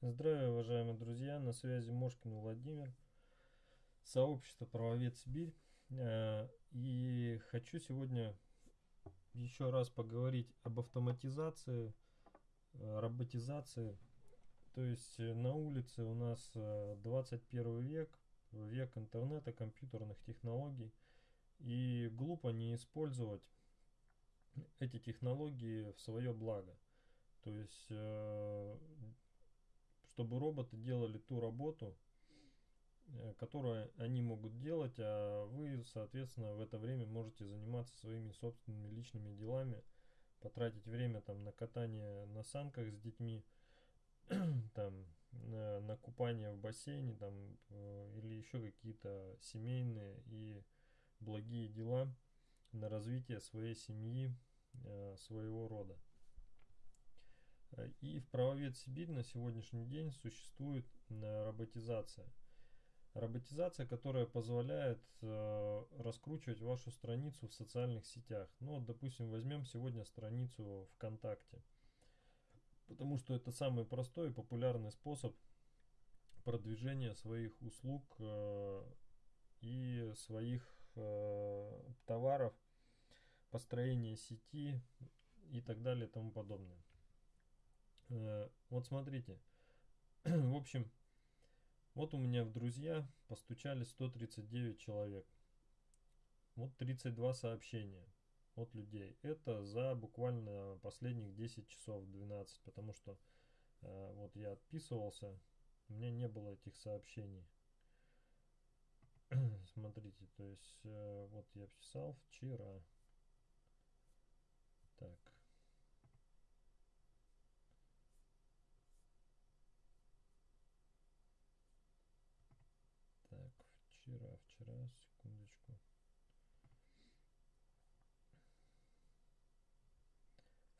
Здравия, уважаемые друзья, на связи Мошкин Владимир, сообщество Правовед Сибирь. Э, и хочу сегодня еще раз поговорить об автоматизации, э, роботизации. То есть э, на улице у нас 21 век, век интернета, компьютерных технологий. И глупо не использовать эти технологии в свое благо. То есть чтобы роботы делали ту работу, э, которую они могут делать, а вы, соответственно, в это время можете заниматься своими собственными личными делами, потратить время там на катание на санках с детьми, там на, на купание в бассейне там э, или еще какие-то семейные и благие дела на развитие своей семьи, э, своего рода. Э, и в правовед Сибирь на сегодняшний день существует э, роботизация. Роботизация, которая позволяет э, раскручивать вашу страницу в социальных сетях. Ну, вот, допустим, возьмем сегодня страницу ВКонтакте. Потому что это самый простой и популярный способ продвижения своих услуг э, и своих э, товаров, построения сети и так далее и тому подобное. Э, вот смотрите. в общем, вот у меня в друзья постучали 139 человек. Вот 32 сообщения от людей. Это за буквально последних 10 часов, 12, потому что э, вот я отписывался, у меня не было этих сообщений. Смотрите, то есть э, вот я писал вчера. Так. Так, вчера, вчера, секундочку.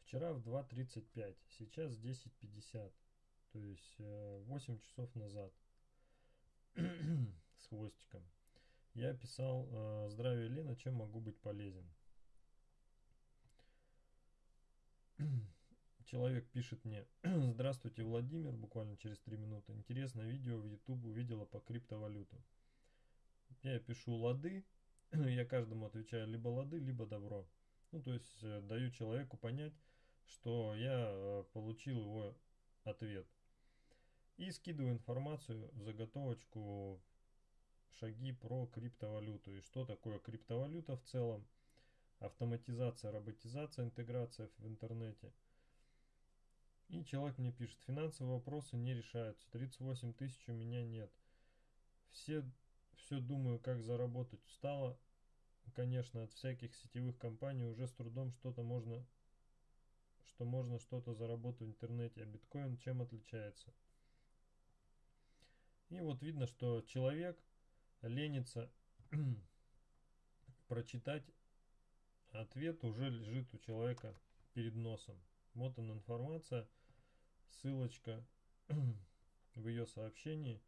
Вчера в 2.35, сейчас 10.50, то есть 8 э, часов назад с хвостиком. Я писал э, «Здравия, Лена, чем могу быть полезен?» Человек пишет мне «Здравствуйте, Владимир», буквально через 3 минуты. Интересное видео в YouTube увидела по криптовалюту. Я пишу «Лады», я каждому отвечаю либо «Лады», либо «Добро». Ну, то есть э, даю человеку понять, что я э, получил его ответ. И скидываю информацию, заготовочку, шаги про криптовалюту и что такое криптовалюта в целом, автоматизация, роботизация, интеграция в интернете – и человек мне пишет, финансовые вопросы не решаются, 38 тысяч у меня нет. Все, все думаю, как заработать. Устала, конечно, от всяких сетевых компаний, уже с трудом что-то можно, что можно что-то заработать в интернете. А биткоин чем отличается? И вот видно, что человек ленится прочитать ответ уже лежит у человека перед носом. Вот она информация, ссылочка в ее сообщении,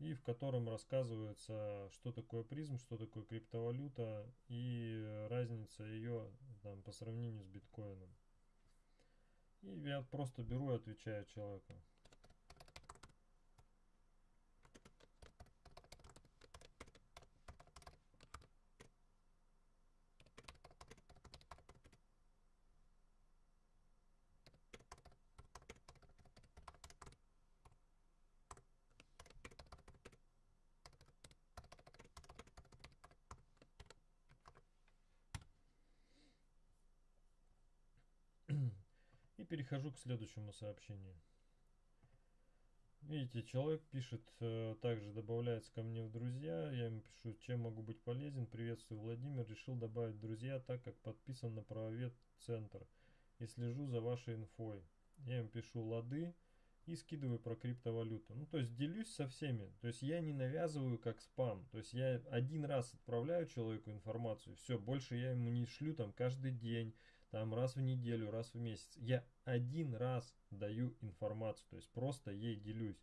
и в котором рассказывается, что такое призм, что такое криптовалюта и разница ее там, по сравнению с биткоином. И я просто беру и отвечаю человеку. Перехожу к следующему сообщению. Видите, человек пишет, э, также добавляется ко мне в друзья. Я ему пишу, чем могу быть полезен. Приветствую, Владимир. Решил добавить друзья, так как подписан на правовед центр и слежу за вашей инфой. Я им пишу лады и скидываю про криптовалюту. Ну, то есть делюсь со всеми. То есть я не навязываю как спам. То есть я один раз отправляю человеку информацию, все, больше я ему не шлю там каждый день, там раз в неделю, раз в месяц. Я один раз даю информацию, то есть просто ей делюсь.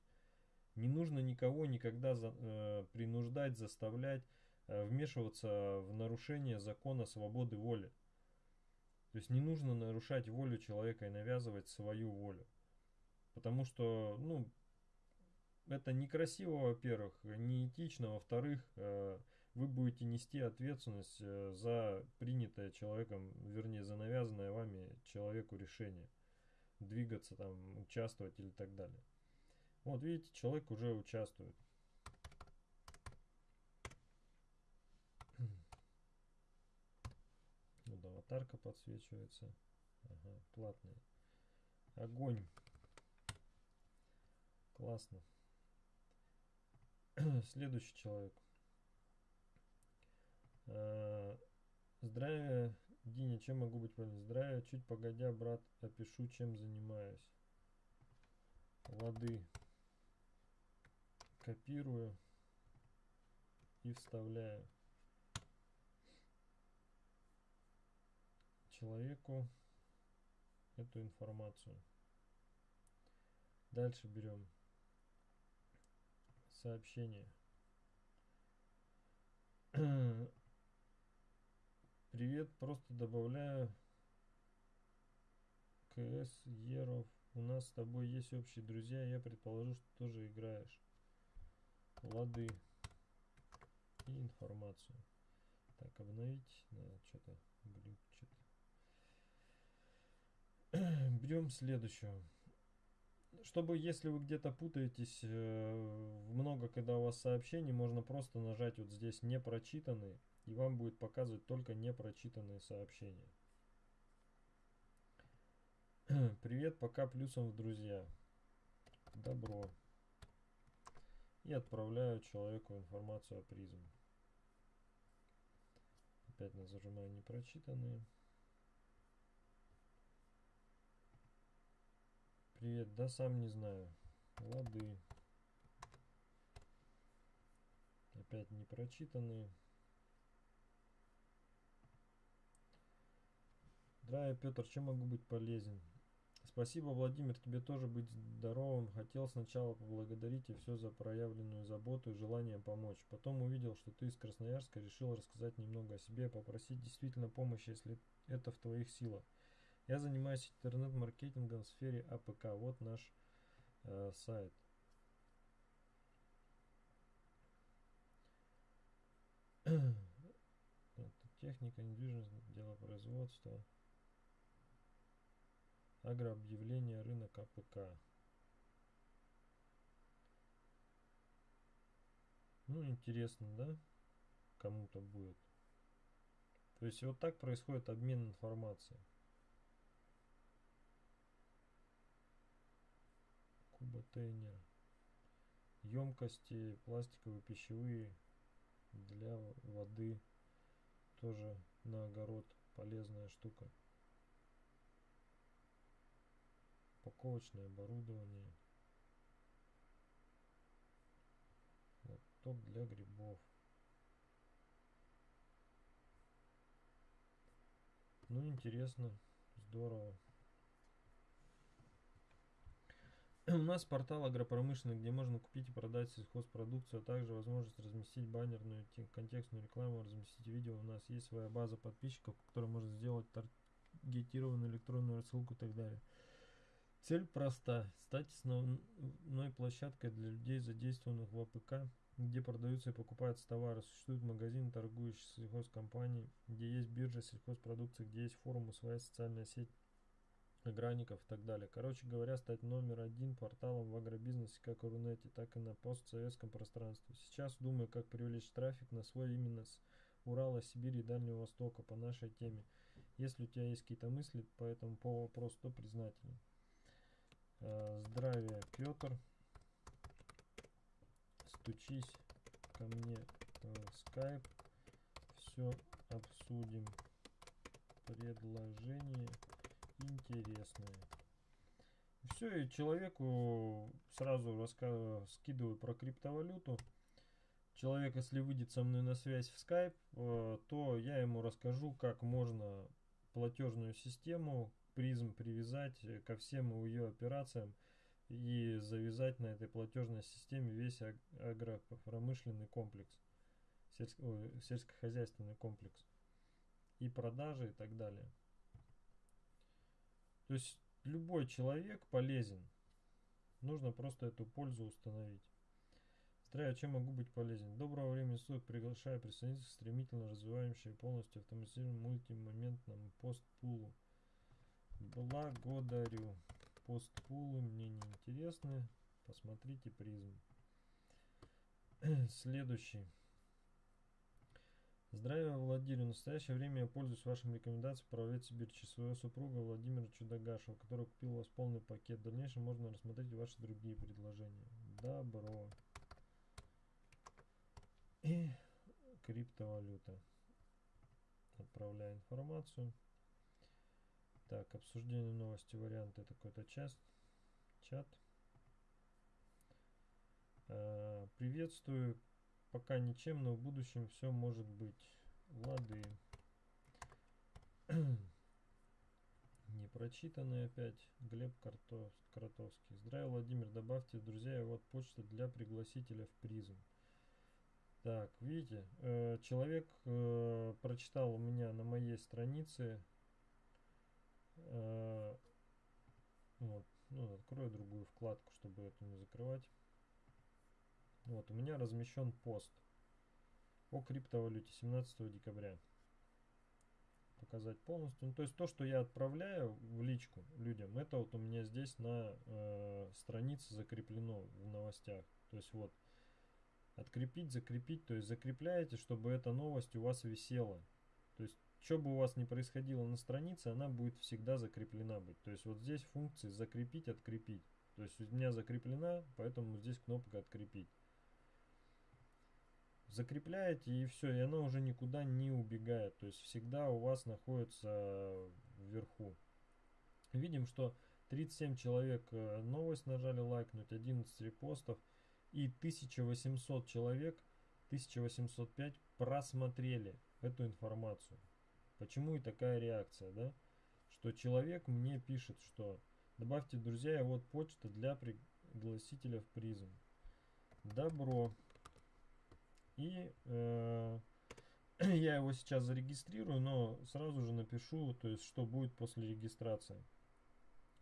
Не нужно никого никогда за, э, принуждать, заставлять, э, вмешиваться в нарушение закона свободы воли. То есть не нужно нарушать волю человека и навязывать свою волю. Потому что, ну, это некрасиво, во-первых, неэтично, во-вторых, э, вы будете нести ответственность э, за принятое человеком, вернее, за навязанное вами человеку решение. Двигаться там, участвовать или так далее. Вот видите, человек уже участвует. Вот аватарка подсвечивается. Ага, платная. Огонь. Классно. Следующий человек. А, здравия, Диня, чем могу быть полезен? Здравия, чуть погодя, брат, опишу, чем занимаюсь. Лады. Копирую и вставляю. человеку эту информацию. Дальше берем сообщение. Привет, просто добавляю КС Еров. У нас с тобой есть общие друзья, я предположу, что тоже играешь. Лады и информацию. Так, обновить. Надо что-то глючит. Берем следующую. Чтобы, если вы где-то путаетесь, э, много, когда у вас сообщений, можно просто нажать вот здесь «Не прочитанные», и вам будет показывать только непрочитанные сообщения. Привет, пока плюсом в друзья. Добро. И отправляю человеку информацию о призм. Опять нажимаю непрочитанные. Привет, да сам не знаю. Лады. Опять непрочитанные. Здравия, Петр, чем могу быть полезен? Спасибо, Владимир, тебе тоже быть здоровым. Хотел сначала поблагодарить и все за проявленную заботу и желание помочь. Потом увидел, что ты из Красноярска, решил рассказать немного о себе, попросить действительно помощи, если это в твоих силах. Я занимаюсь интернет-маркетингом в сфере АПК. Вот наш э, сайт. Это техника, недвижимость, дело производства. Агрообъявление, рынок АПК. Ну, интересно, да? Кому-то будет. То есть вот так происходит обмен информацией. куботейнер. Емкости пластиковые, пищевые для воды. Тоже на огород полезная штука. Упаковочное оборудование. Лоток для грибов. Ну, интересно, здорово. У нас портал агропромышленный, где можно купить и продать сельхозпродукцию, а также возможность разместить баннерную контекстную рекламу, разместить видео. У нас есть своя база подписчиков, которая может сделать таргетированную электронную рассылку и так далее. Цель проста. Стать основной площадкой для людей, задействованных в АПК, где продаются и покупаются товары. Существует магазин, торгующий сельхозкомпанией, где есть биржа сельхозпродукции, где есть форумы, своя социальная сеть аграрников и так далее. Короче говоря, стать номер один порталом в агробизнесе как в Рунете, так и на постсоветском пространстве. Сейчас думаю, как привлечь трафик на свой именно с Урала, Сибири и Дальнего Востока по нашей теме. Если у тебя есть какие-то мысли по этому по вопросу, то признателен. А, здравия, Петр. Стучись ко мне в скайп. Все обсудим. Предложение интересные. Все, и человеку сразу рассказываю, скидываю про криптовалюту. Человек, если выйдет со мной на связь в Skype, э, то я ему расскажу, как можно платежную систему призм привязать ко всем ее операциям и завязать на этой платежной системе весь агропромышленный комплекс, сельско сельскохозяйственный комплекс и продажи и так далее. То есть любой человек полезен. Нужно просто эту пользу установить. Здравия, чем могу быть полезен? Доброго времени суток, приглашаю присоединиться к стремительно развивающей полностью автоматизированному мультимоментному постпулу. Благодарю. Постпулы мне не интересны. Посмотрите призм. Следующий. Здравия, Владимир. В настоящее время я пользуюсь вашим рекомендацией проводить Сибирь через своего супруга Владимира Чудогашева, который купил у вас полный пакет. В дальнейшем можно рассмотреть ваши другие предложения. Добро. И криптовалюта. Отправляю информацию. Так, обсуждение новости, варианты, это какой-то час, чат. А, приветствую Пока ничем, но в будущем все может быть. Лады. Не прочитанный опять. Глеб Картов, Кротовский. Здравия, Владимир. Добавьте, друзья, вот почта для пригласителя в призм. Так, видите, э, человек э, прочитал у меня на моей странице. Э, вот, ну, открою другую вкладку, чтобы эту не закрывать. Вот, у меня размещен пост о криптовалюте 17 декабря. Показать полностью. Ну, то есть то, что я отправляю в личку людям, это вот у меня здесь на э, странице закреплено в новостях. То есть вот открепить, закрепить, то есть закрепляете, чтобы эта новость у вас висела. То есть что бы у вас ни происходило на странице, она будет всегда закреплена быть. То есть вот здесь функции закрепить, открепить. То есть у меня закреплена, поэтому здесь кнопка открепить закрепляете и все, и она уже никуда не убегает. То есть всегда у вас находится вверху. Видим, что 37 человек э, новость нажали лайкнуть, 11 репостов и 1800 человек, 1805 просмотрели эту информацию. Почему и такая реакция, да? Что человек мне пишет, что добавьте друзья, и вот почта для пригласителя в призм. Добро. И э, я его сейчас зарегистрирую, но сразу же напишу, то есть что будет после регистрации.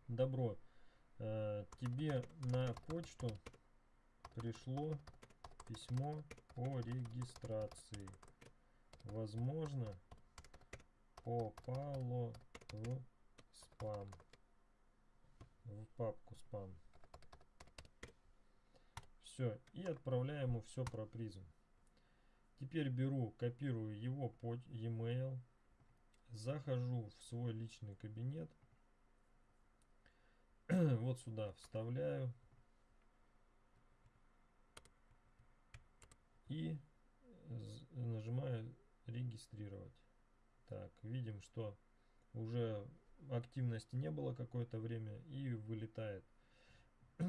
Добро. Э, тебе на почту пришло письмо о регистрации. Возможно, попало в спам. В папку спам. Все. И отправляем ему все про призм. Теперь беру, копирую его под e-mail, захожу в свой личный кабинет, вот сюда вставляю и нажимаю регистрировать. Так, видим, что уже активности не было какое-то время и вылетает.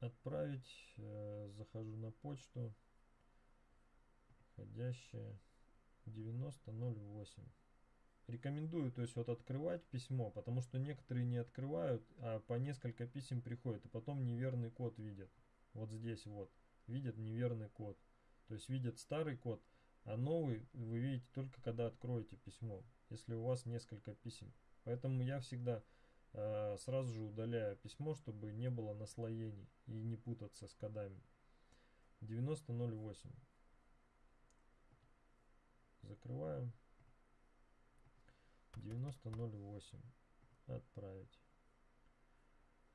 Отправить, э, захожу на почту входящее 9008. Рекомендую, то есть вот открывать письмо, потому что некоторые не открывают, а по несколько писем приходят, и потом неверный код видят. Вот здесь вот, видят неверный код. То есть видят старый код, а новый вы видите только когда откроете письмо, если у вас несколько писем. Поэтому я всегда э, сразу же удаляю письмо, чтобы не было наслоений и не путаться с кодами. 9008 закрываем. 9008 отправить.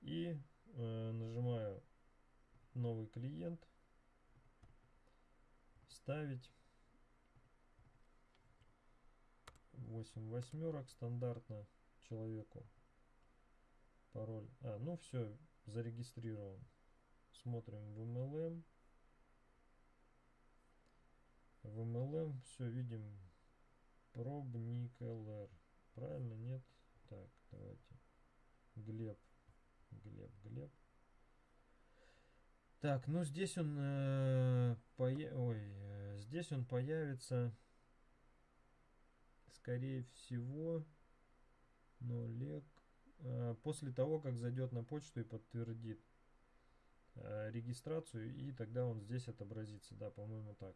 И э, нажимаю новый клиент. Ставить 8 восьмерок стандартно человеку пароль а ну все зарегистрирован смотрим в MLM в MLM все видим пробник LR. Правильно, нет? Так, давайте. Глеб. Глеб, Глеб. Так, ну здесь он э, поя ой, э, здесь он появится скорее всего но Лек э, после того, как зайдет на почту и подтвердит э, регистрацию, и тогда он здесь отобразится, да, по-моему так.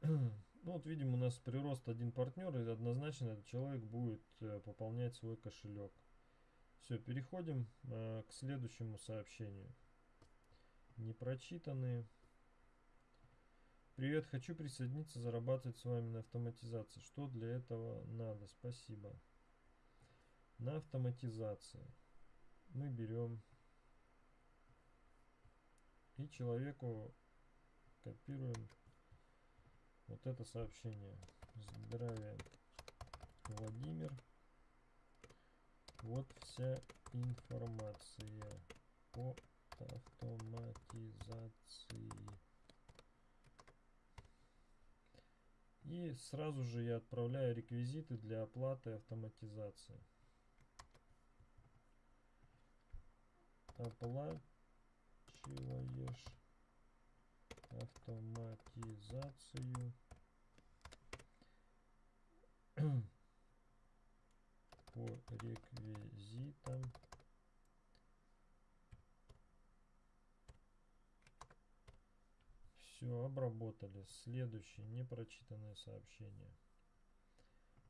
Ну вот видим у нас прирост один партнер, и однозначно этот человек будет э, пополнять свой кошелек. Все, переходим э, к следующему сообщению. Непрочитанные. Привет, хочу присоединиться, зарабатывать с вами на автоматизации. Что для этого надо? Спасибо. На автоматизации мы берем и человеку копируем вот это сообщение. Здравия, Владимир. Вот вся информация по автоматизации. И сразу же я отправляю реквизиты для оплаты автоматизации. Оплачиваешь автоматизацию по реквизитам все обработали следующее непрочитанное сообщение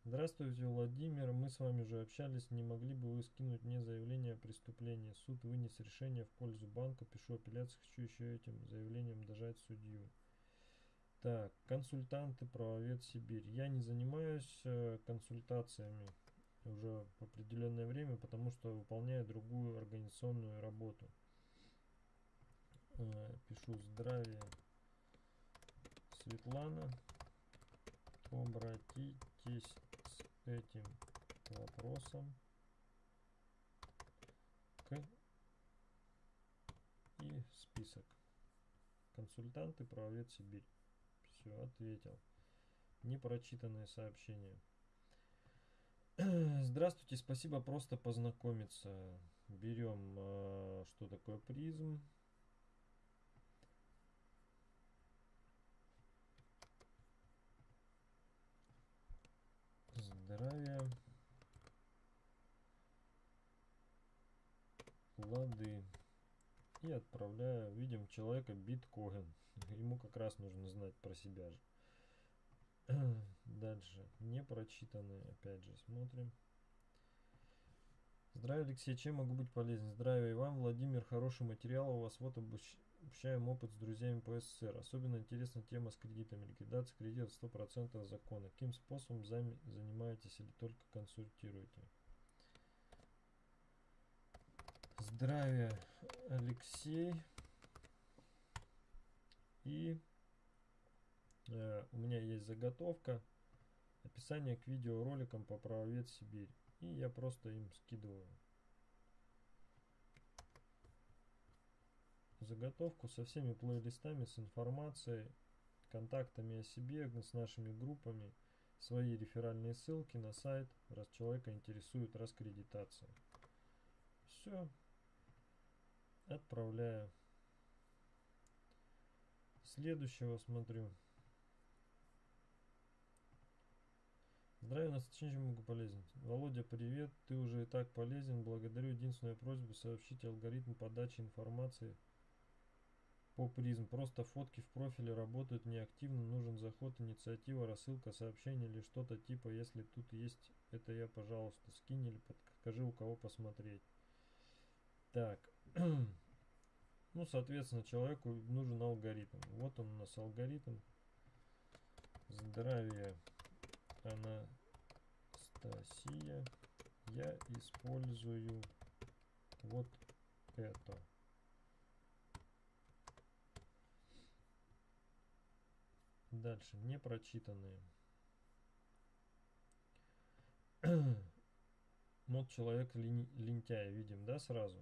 Здравствуйте, Владимир. Мы с вами уже общались. Не могли бы вы скинуть мне заявление о преступлении? Суд вынес решение в пользу банка. Пишу апелляцию. Хочу еще этим заявлением дожать судью. Так, консультанты, правовед Сибирь. Я не занимаюсь э, консультациями уже в определенное время, потому что выполняю другую организационную работу. Э, пишу здравия Светлана. Обратитесь этим вопросом к и список. Консультанты, правовед Сибирь. Все, ответил. Непрочитанное сообщение. Здравствуйте, спасибо, просто познакомиться. Берем, э, что такое призм. Здравия, лады. И отправляю, видим человека биткоин. Ему как раз нужно знать про себя же. Дальше. Непрочитанные, опять же, смотрим. Здравия, Алексей, чем могу быть полезен? Здравия и вам, Владимир, хороший материал у вас. Вот обуч... Общаем опыт с друзьями по СССР. Особенно интересна тема с кредитами. Ликвидация кредитов 100% закона. Каким способом зами занимаетесь или только консультируете? Здравия, Алексей. И э, у меня есть заготовка. Описание к видеороликам по правовед Сибирь. И я просто им скидываю. Заготовку со всеми плейлистами, с информацией, контактами о себе, с нашими группами, свои реферальные ссылки на сайт, раз человека интересует раскредитация. Все. Отправляю. Следующего смотрю. Здравия, нас чем могу полезен? Володя, привет. Ты уже и так полезен. Благодарю. Единственную просьбу сообщить алгоритм подачи информации по призм. Просто фотки в профиле работают неактивно, нужен заход, инициатива, рассылка сообщений или что-то типа, если тут есть, это я, пожалуйста, скинь или подскажи, у кого посмотреть. Так, ну, соответственно, человеку нужен алгоритм. Вот он у нас алгоритм. Здравия, Анастасия. Я использую вот это. Дальше, непрочитанные. Мод человек лень, лентяй, видим, да, сразу?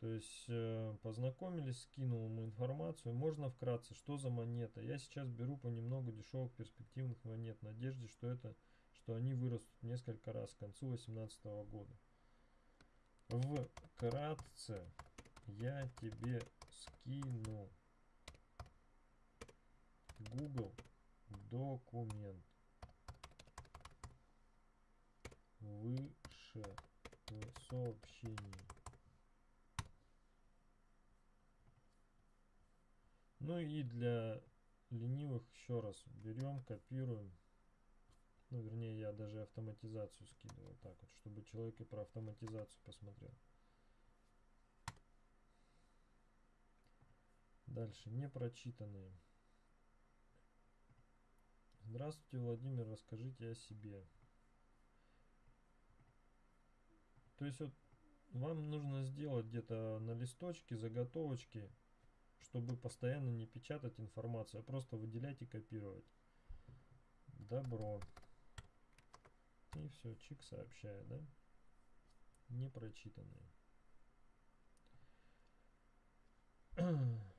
То есть э, познакомились, скинул ему информацию. Можно вкратце, что за монета. Я сейчас беру понемногу дешевых перспективных монет, в надежде, что это, что они вырастут несколько раз к концу 2018 года. Вкратце я тебе скину Google документ выше в сообщении. Ну и для ленивых еще раз берем, копируем. Ну, вернее, я даже автоматизацию скидываю так вот, чтобы человек и про автоматизацию посмотрел. Дальше, непрочитанные. Здравствуйте, Владимир, расскажите о себе. То есть вот вам нужно сделать где-то на листочке заготовочки, чтобы постоянно не печатать информацию, а просто выделять и копировать. Добро. И все, чик сообщает, да? Непрочитанные.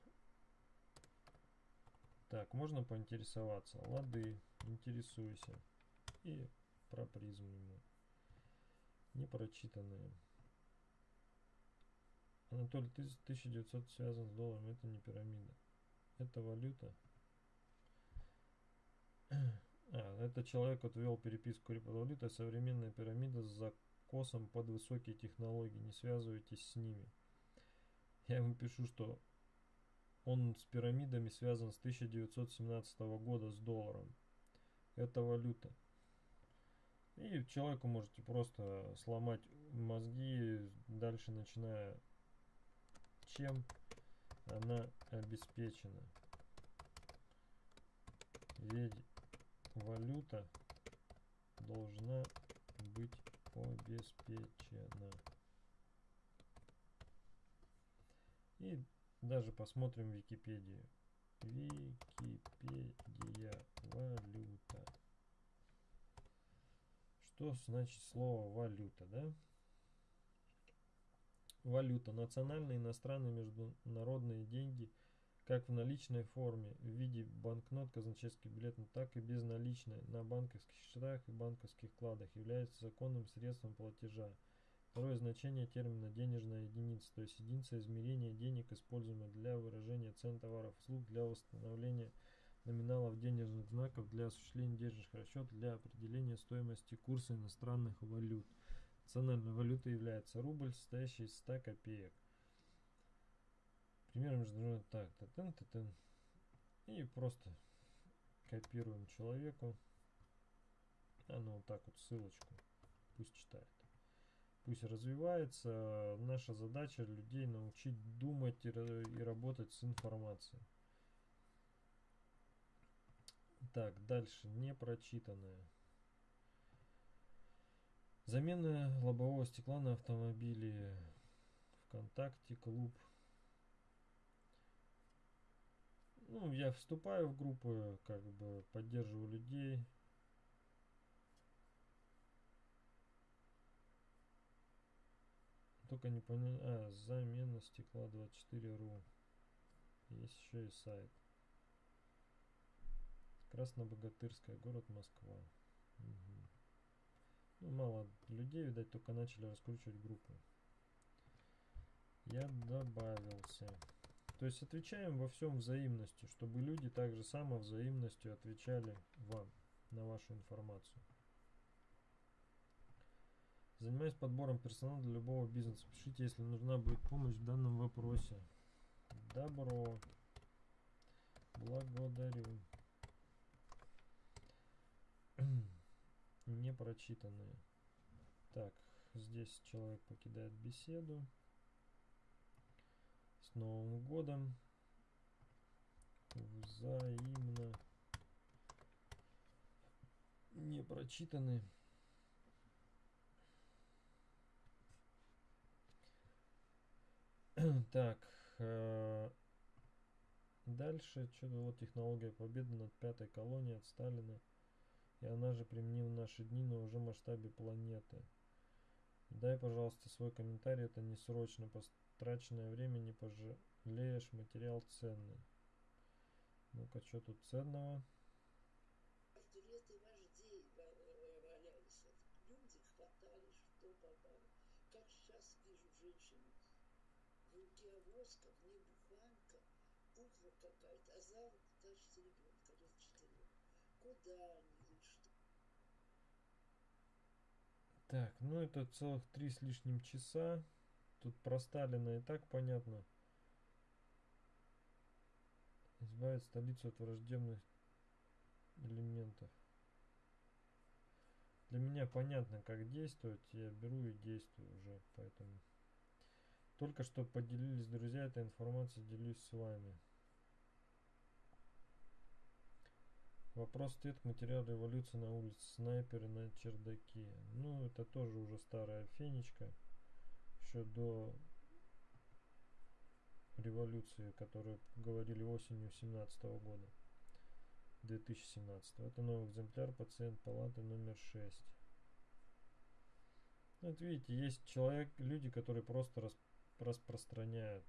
Так, можно поинтересоваться. Лады, интересуйся. И про призм ему. Непрочитанные. Анатолий, 1900 связан с долларом, это не пирамида. Это валюта. А, это человек вот вел переписку криптовалюты, современная пирамида с закосом под высокие технологии, не связывайтесь с ними. Я ему пишу, что он с пирамидами связан с 1917 года с долларом. Это валюта. И человеку можете просто сломать мозги, дальше начиная чем она обеспечена. Ведь валюта должна быть обеспечена. И даже посмотрим Википедию. Википедия валюта. Что значит слово валюта, да? Валюта. Национальные, иностранные, международные деньги, как в наличной форме, в виде банкнот, казначейских билетов, так и безналичной, на банковских счетах и банковских вкладах, является законным средством платежа. Второе значение термина денежная единица, то есть единица измерения денег, используемая для выражения цен товаров услуг, для восстановления номиналов денежных знаков, для осуществления денежных расчетов, для определения стоимости курса иностранных валют. Национальной валютой является рубль, состоящий из 100 копеек. Пример международный так, татен, татен. И просто копируем человеку. А ну вот так вот ссылочку. Пусть читает. Пусть развивается. Наша задача людей научить думать и, и работать с информацией. Так, дальше. Непрочитанное. Замена лобового стекла на автомобиле. ВКонтакте, клуб. Ну, я вступаю в группы, как бы поддерживаю людей. Только не понял. А, замена стекла 24.ru. Есть еще и сайт. Краснобогатырская, город Москва. Угу. Ну, мало людей, видать, только начали раскручивать группу. Я добавился. То есть отвечаем во всем взаимностью, чтобы люди также само взаимностью отвечали вам на вашу информацию. Занимаюсь подбором персонала для любого бизнеса. Пишите, если нужна будет помощь в данном вопросе. Добро. Благодарю. не прочитанные. Так, здесь человек покидает беседу. С Новым годом. Взаимно не прочитаны. так, э, дальше что-то вот технология победы над пятой колонией от Сталина и она же применима в наши дни, но уже в масштабе планеты. Дай, пожалуйста, свой комментарий, это не срочно, потраченное время не пожалеешь, материал ценный. Ну-ка, что тут ценного? Портреты вождей валялись. Люди хватали, что попало. Как сейчас вижу женщину. В воска, в ней буханка, утро какая-то, а за руку тащит ребенка лет четырех. Куда они? Так, ну это целых три с лишним часа. Тут про Сталина и так понятно. Избавить столицу от враждебных элементов. Для меня понятно, как действовать. Я беру и действую уже, поэтому... Только что поделились друзья этой информацией, делюсь с вами. Вопрос-ответ материал революции на улице. Снайперы на чердаке. Ну, это тоже уже старая фенечка. Еще до революции, которую говорили осенью 17 года. 2017. Это новый экземпляр пациент палаты номер 6. Вот видите, есть человек, люди, которые просто рас, распространяют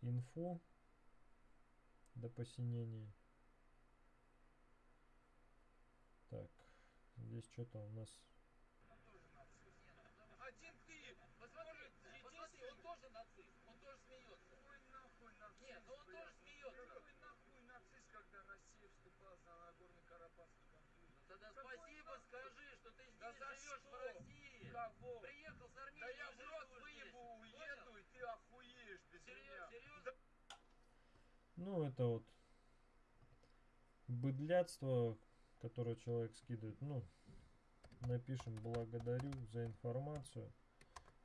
инфу до посинения. Так, здесь что-то у нас... Один ты! Посмотри, посмотри, он тоже нацист, он тоже смеется. Какой нахуй нацист, Нет, ну он блядь? тоже смеется. Какой нахуй нацист, когда Россия вступала за Нагорный Карабахский конфликт? Ну тогда Какой спасибо нахуй? скажи, что ты здесь живешь в что? Кого? Приехал с Армении. Да я в рот выебу, Понял? уеду, и ты охуеешь без Серьез- меня. серьезно? Ну, это вот быдлятство, которое человек скидывает. Ну, напишем благодарю за информацию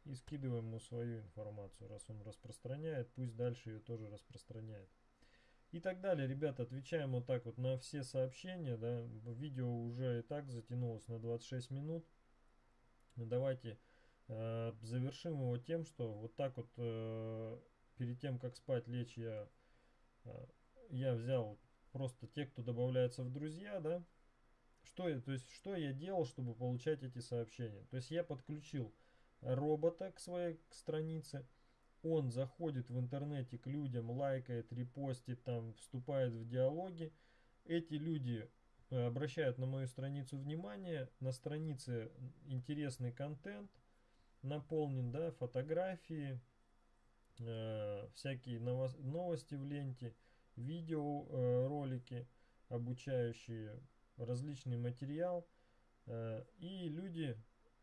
и скидываем ему свою информацию. Раз он распространяет, пусть дальше ее тоже распространяет. И так далее, ребята, отвечаем вот так вот на все сообщения, да, видео уже и так затянулось на 26 минут. Давайте э, завершим его тем, что вот так вот э, перед тем, как спать лечь, я, э, я взял просто те, кто добавляется в друзья, да, что я, то есть, что я делал, чтобы получать эти сообщения. То есть я подключил робота к своей к странице, он заходит в интернете к людям, лайкает, репостит, там, вступает в диалоги. Эти люди обращают на мою страницу внимание, на странице интересный контент, наполнен, да, фотографии, э, всякие новос- новости в ленте, видео, э, обучающие, различный материал. э, и люди,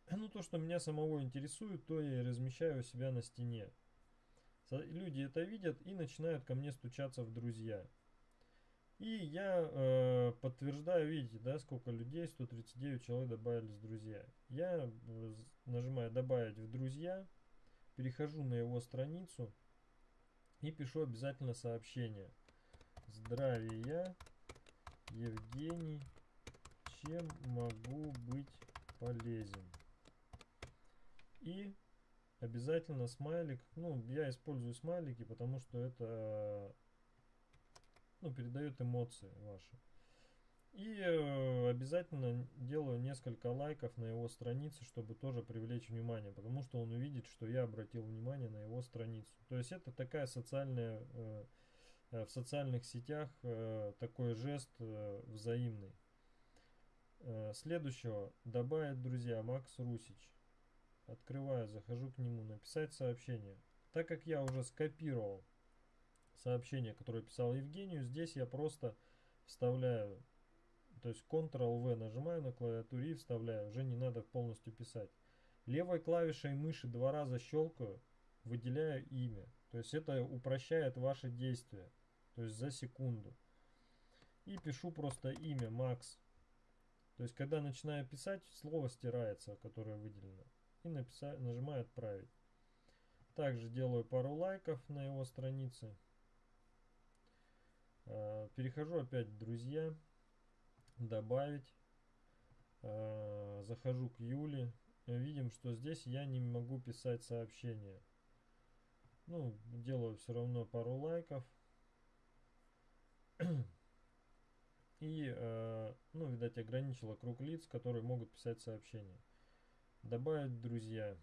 ну то, что меня самого интересует, то я и размещаю у себя на стене. Люди это видят и начинают ко мне стучаться в друзья. И я э, подтверждаю, видите, да, сколько людей, 139 человек добавились в друзья. Я э, нажимаю добавить в друзья, перехожу на его страницу и пишу обязательно сообщение. Здравия, Евгений, чем могу быть полезен? И обязательно смайлик, ну, я использую смайлики, потому что это, ну, передает эмоции ваши. И э, обязательно делаю несколько лайков на его странице, чтобы тоже привлечь внимание, потому что он увидит, что я обратил внимание на его страницу. То есть это такая социальная, э, э, в социальных сетях э, такой жест э, взаимный. Э, Следующего добавить друзья Макс Русич. Открываю, захожу к нему, написать сообщение. Так как я уже скопировал сообщение, которое писал Евгению, здесь я просто вставляю, то есть Ctrl-V нажимаю на клавиатуре и вставляю, уже не надо полностью писать. Левой клавишей мыши два раза щелкаю, выделяю имя. То есть это упрощает ваши действия, то есть за секунду. И пишу просто имя Макс. То есть когда начинаю писать, слово стирается, которое выделено. И написать, нажимаю отправить. Также делаю пару лайков на его странице. Э, Перехожу опять друзья. Добавить. Э, Захожу к Юле. Э, Видим, что здесь я не могу писать сообщения. Ну, делаю все равно пару лайков. И, э, ну, видать, ограничила круг лиц, которые могут писать сообщения. Добавить друзья.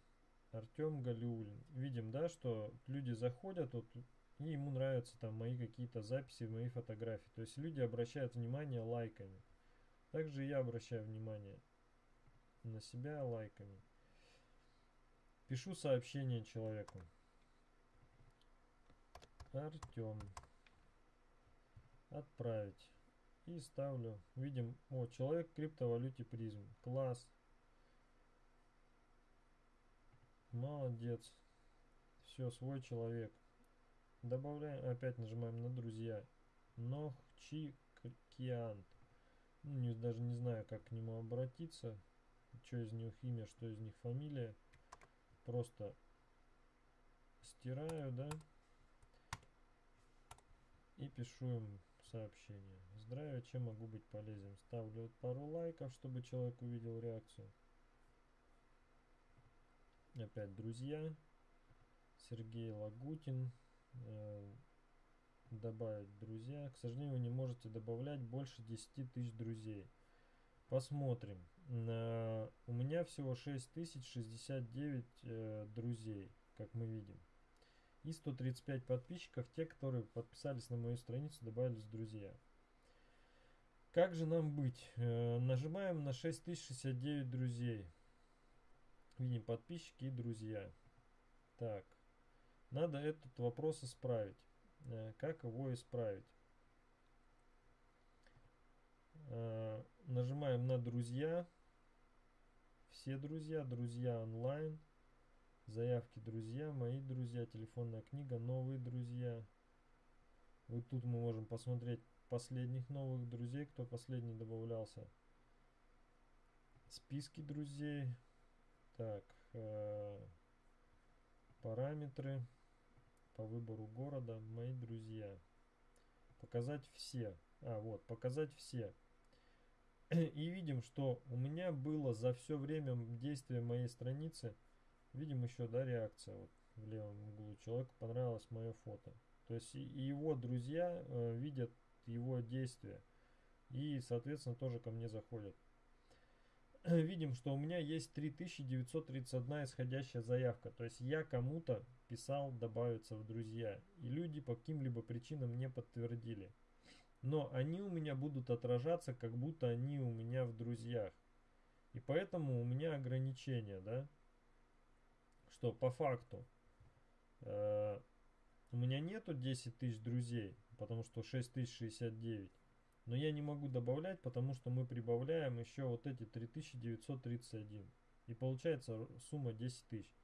Артем Галиулин. Видим, да, что люди заходят, вот, и ему нравятся там мои какие-то записи, мои фотографии. То есть люди обращают внимание лайками. Также я обращаю внимание на себя лайками. Пишу сообщение человеку. Артем. Отправить. И ставлю. Видим, о, человек в криптовалюте призм. Класс. Молодец. Все, свой человек. Добавляем, опять нажимаем на друзья. Нохчикиант. Ну, не, даже не знаю, как к нему обратиться. Что из них имя, что из них фамилия. Просто стираю, да. И пишу им сообщение. Здравия, чем могу быть полезен? Ставлю пару лайков, чтобы человек увидел реакцию. Опять друзья. Сергей Лагутин. Э, добавить друзья. К сожалению, вы не можете добавлять больше 10 тысяч друзей. Посмотрим. На... У меня всего 6069 э, друзей, как мы видим. И 135 подписчиков, те, которые подписались на мою страницу, добавились в друзья. Как же нам быть? Э, нажимаем на 6069 друзей. Видим подписчики и друзья. Так. Надо этот вопрос исправить. Э, как его исправить? Э, нажимаем на друзья. Все друзья, друзья онлайн. Заявки друзья, мои друзья, телефонная книга, новые друзья. Вот тут мы можем посмотреть последних новых друзей, кто последний добавлялся. Списки друзей. Так, э, параметры по выбору города, мои друзья. Показать все. А, вот, показать все. И видим, что у меня было за все время действия моей страницы, видим еще, да, реакция вот в левом углу. Человеку понравилось мое фото. То есть его друзья э, видят его действия. И, соответственно, тоже ко мне заходят. Видим, что у меня есть 3931 исходящая заявка. То есть я кому-то писал добавиться в друзья. И люди по каким-либо причинам не подтвердили. Но они у меня будут отражаться, как будто они у меня в друзьях. И поэтому у меня ограничения, да? Что по факту э, у меня нету 10 тысяч друзей, потому что 6069. Но я не могу добавлять, потому что мы прибавляем еще вот эти 3931. И получается сумма 10 тысяч.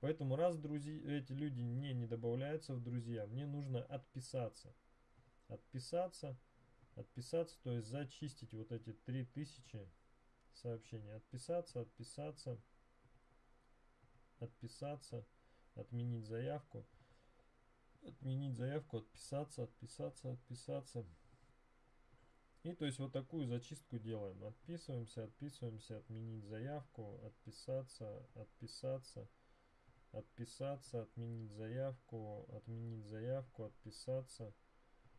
Поэтому раз друзья, эти люди мне не добавляются в друзья, мне нужно отписаться. Отписаться, отписаться, то есть зачистить вот эти 3000 сообщений. Отписаться, отписаться, отписаться, отменить заявку. Отменить заявку, отписаться, отписаться, отписаться. И то есть вот такую зачистку делаем. Отписываемся, отписываемся, отменить заявку, отписаться, отписаться, отписаться, отменить заявку, отменить заявку, отписаться,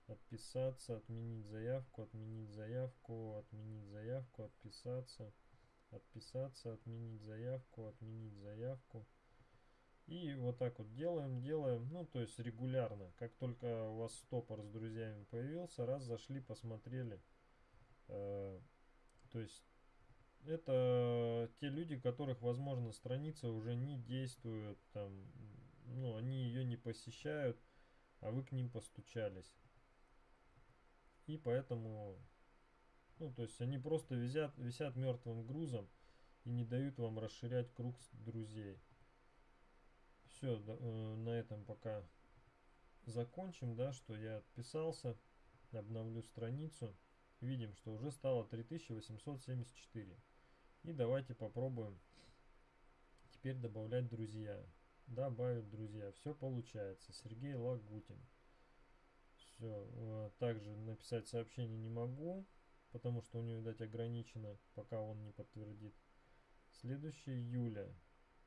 отписаться, отменить заявку, отменить заявку, отменить заявку, отписаться, отписаться, отменить заявку, отменить заявку. И вот так вот делаем, делаем, ну то есть регулярно. Как только у вас стопор с друзьями появился, раз зашли, посмотрели, то есть это те люди, которых, возможно, страница уже не действует, там, ну, они ее не посещают, а вы к ним постучались. И поэтому, ну, то есть они просто висят, висят мертвым грузом и не дают вам расширять круг друзей. Все, э, на этом пока закончим, да, что я отписался, обновлю страницу видим, что уже стало 3874. И давайте попробуем теперь добавлять друзья. Добавить друзья. Все получается. Сергей Лагутин. Все. Э, также написать сообщение не могу, потому что у него, видать, ограничено, пока он не подтвердит. Следующее Юля.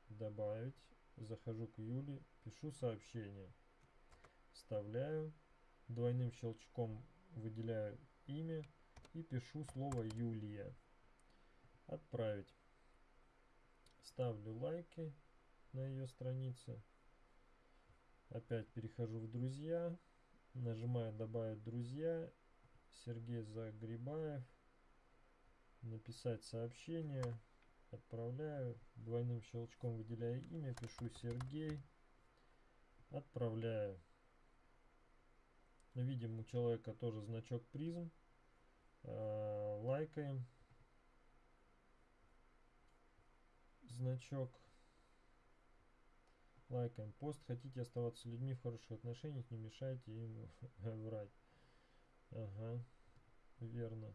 Добавить. Захожу к Юле, пишу сообщение. Вставляю. Двойным щелчком выделяю имя и пишу слово Юлия. Отправить. Ставлю лайки на ее странице. Опять перехожу в друзья. Нажимаю добавить друзья. Сергей Загребаев. Написать сообщение. Отправляю. Двойным щелчком выделяю имя. Пишу Сергей. Отправляю. Видим у человека тоже значок призм. Э, лайкаем значок Лайкаем пост. Хотите оставаться людьми в хороших отношениях, не мешайте им врать. Ага, верно.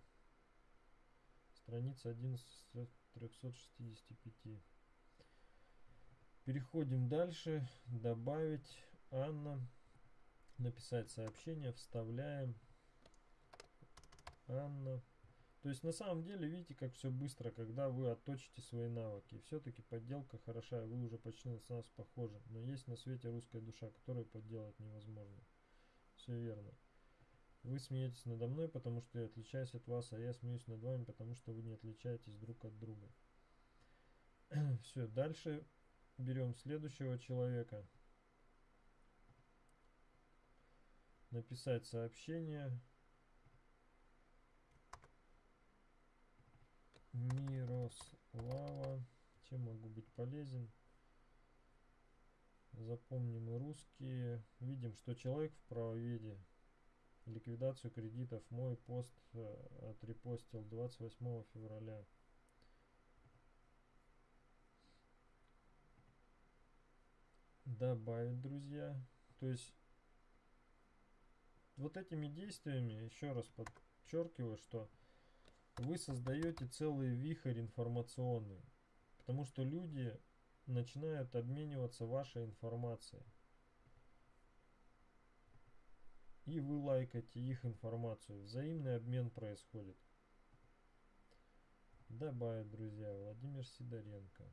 Страница 11 365. Переходим дальше. Добавить Анна. Написать сообщение. Вставляем. Анна. То есть на самом деле видите, как все быстро, когда вы отточите свои навыки. Все-таки подделка хороша, вы уже почти на нас похожи. Но есть на свете русская душа, которую подделать невозможно. Все верно. Вы смеетесь надо мной, потому что я отличаюсь от вас, а я смеюсь над вами, потому что вы не отличаетесь друг от друга. Все, дальше берем следующего человека. Написать сообщение. Мирослава. Чем могу быть полезен? Запомним русские. Видим, что человек в правоведе ликвидацию кредитов. Мой пост э, отрепостил 28 февраля. Добавить, друзья. То есть вот этими действиями, еще раз подчеркиваю, что вы создаете целый вихрь информационный. Потому что люди начинают обмениваться вашей информацией. И вы лайкаете их информацию. Взаимный обмен происходит. Добавить, друзья, Владимир Сидоренко.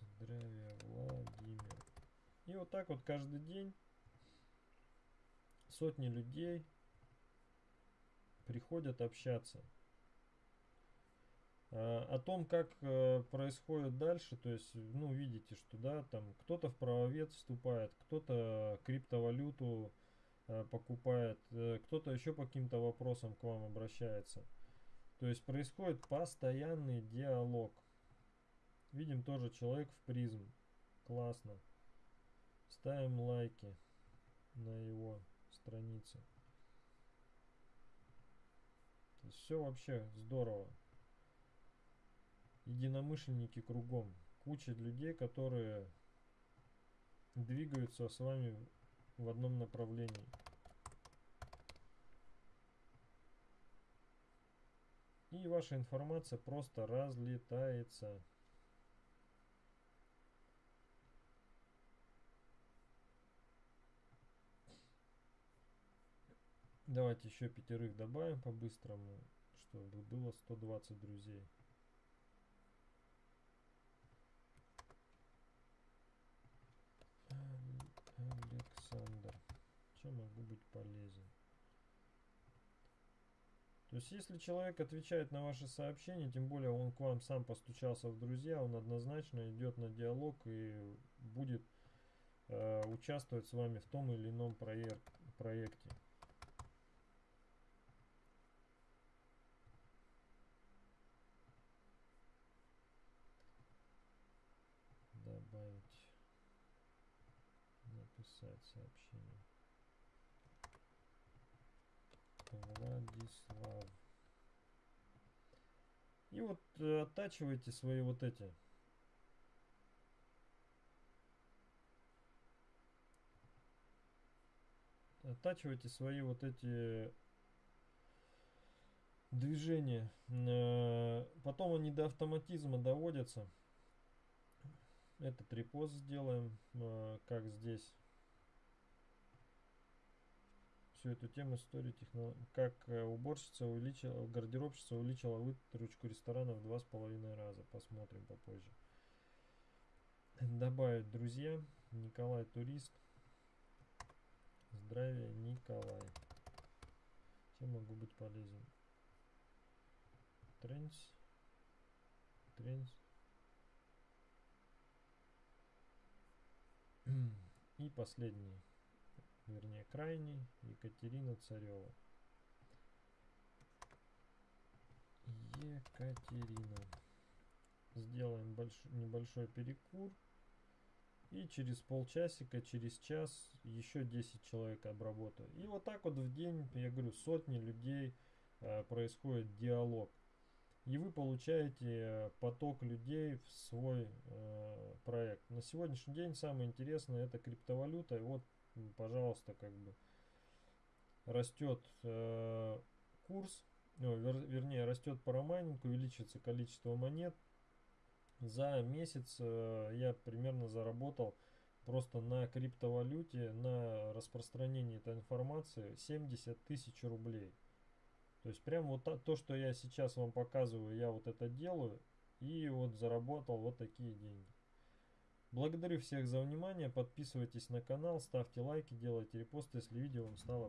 Здравия, Владимир. И вот так вот каждый день сотни людей приходят общаться. А, о том, как э, происходит дальше, то есть, ну, видите, что, да, там кто-то в правовед вступает, кто-то криптовалюту э, покупает, э, кто-то еще по каким-то вопросам к вам обращается. То есть происходит постоянный диалог. Видим тоже человек в призм. Классно. Ставим лайки на его странице. Все вообще здорово. Единомышленники кругом. Куча людей, которые двигаются с вами в одном направлении. И ваша информация просто разлетается. Давайте еще пятерых добавим по-быстрому, чтобы было 120 друзей. Александр. Чем могу быть полезен? То есть, если человек отвечает на ваши сообщения, тем более он к вам сам постучался в друзья, он однозначно идет на диалог и будет э, участвовать с вами в том или ином проект, проекте. добавить, написать сообщение. Владислав. И вот э, оттачивайте свои вот эти. Оттачивайте свои вот эти движения. Э, потом они до автоматизма доводятся. Этот репост сделаем, э, как здесь. Всю эту тему истории технологий. Как э, уборщица увеличила, гардеробщица увеличила выручку ресторана в два с половиной раза. Посмотрим попозже. Добавить друзья. Николай Турист. Здравия, Николай. Чем могу быть полезен? Тренс. Тренс. И последний, вернее крайний, Екатерина Царева. Екатерина. Сделаем больш... небольшой перекур. И через полчасика, через час еще 10 человек обработаю. И вот так вот в день, я говорю, сотни людей э, происходит диалог. и вы получаете поток людей в свой э, проект. На сегодняшний день самое интересное это криптовалюта. И вот, пожалуйста, как бы растет э, курс, ну, вер, вернее, растет парамайнинг, увеличивается количество монет. За месяц э, я примерно заработал просто на криптовалюте, на распространении этой информации 70 тысяч рублей. То есть прям вот то, что я сейчас вам показываю, я вот это делаю и вот заработал вот такие деньги. Благодарю всех за внимание, подписывайтесь на канал, ставьте лайки, делайте репосты, если видео вам стало